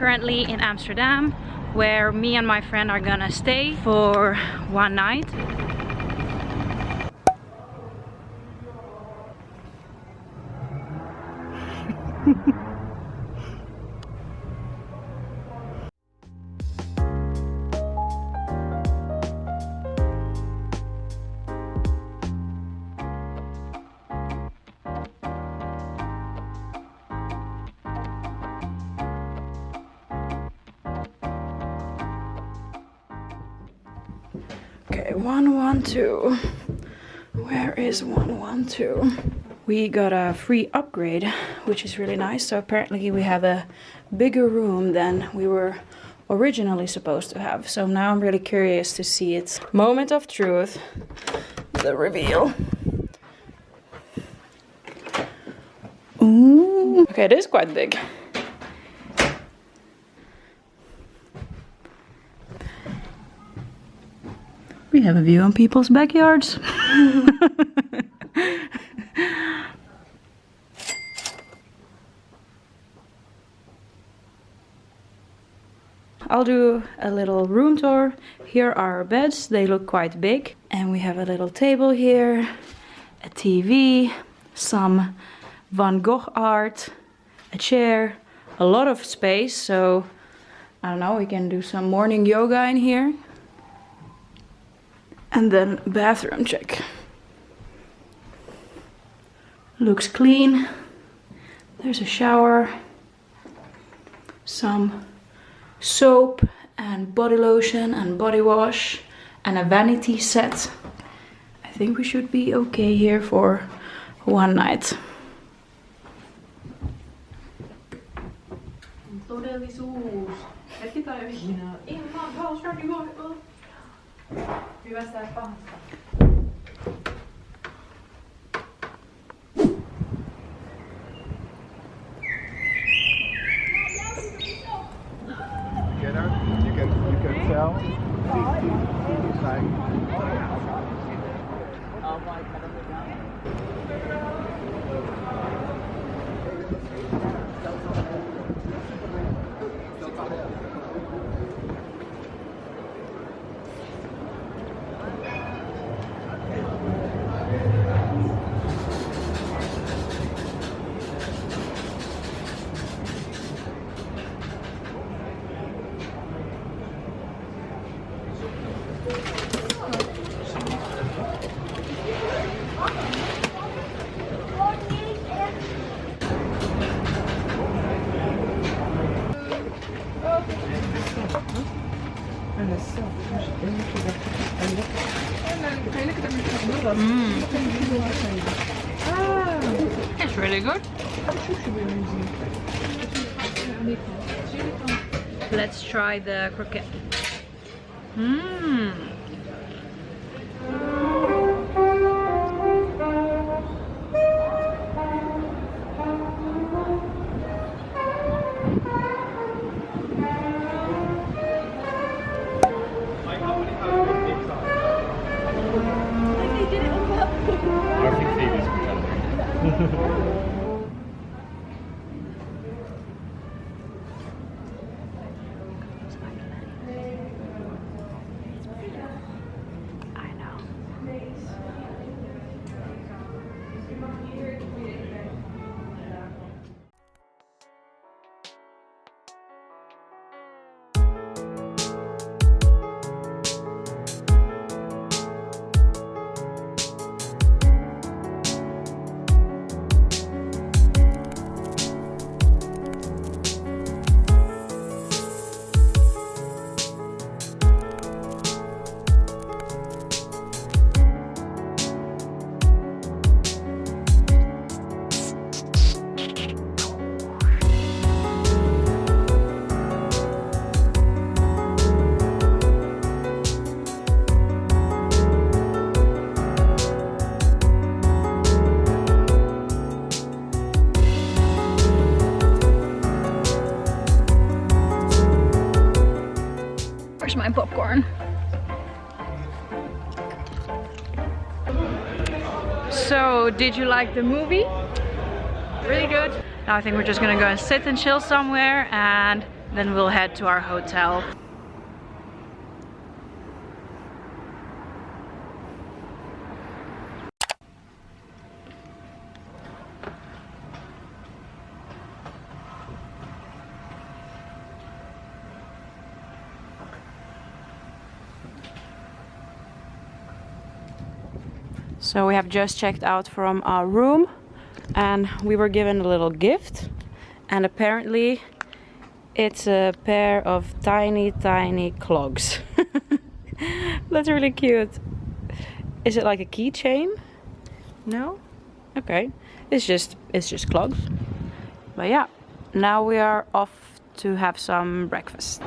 currently in Amsterdam where me and my friend are gonna stay for one night. Okay, 112. Where is 112? We got a free upgrade, which is really nice. So apparently we have a bigger room than we were originally supposed to have. So now I'm really curious to see its moment of truth, the reveal. Ooh. Okay, it is quite big. We have a view on people's backyards. I'll do a little room tour. Here are our beds. They look quite big. And we have a little table here, a TV, some Van Gogh art, a chair, a lot of space. So I don't know, we can do some morning yoga in here. And then bathroom check. Looks clean. There's a shower. Some soap and body lotion and body wash and a vanity set. I think we should be okay here for one night. Todellisuus. Hetki. Ihan pivässä ja pahassa. Mm. It's really good. Let's try the croquette. Mmm. うん。So, did you like the movie? Really good. Now I think we're just gonna go and sit and chill somewhere and then we'll head to our hotel. So we have just checked out from our room and we were given a little gift and apparently it's a pair of tiny tiny clogs. That's really cute. Is it like a keychain? No? Okay. It's just it's just clogs. But yeah, now we are off to have some breakfast.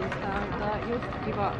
でしたまきは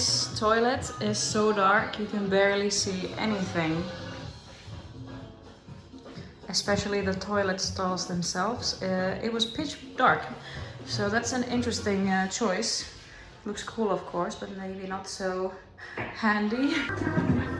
This toilet is so dark you can barely see anything. Especially the toilet stalls themselves. Uh, it was pitch dark, so that's an interesting uh, choice. Looks cool of course, but maybe not so handy.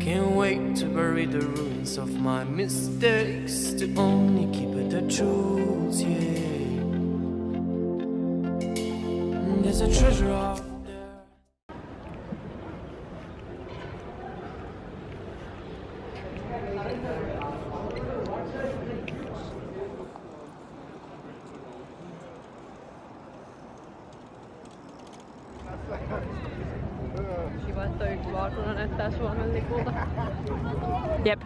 Can't wait to bury the ruins of my mistakes To only keep it the truth, yeah. There's a treasure out there toi valkoinen näyttää Suomen lipulta. Jep.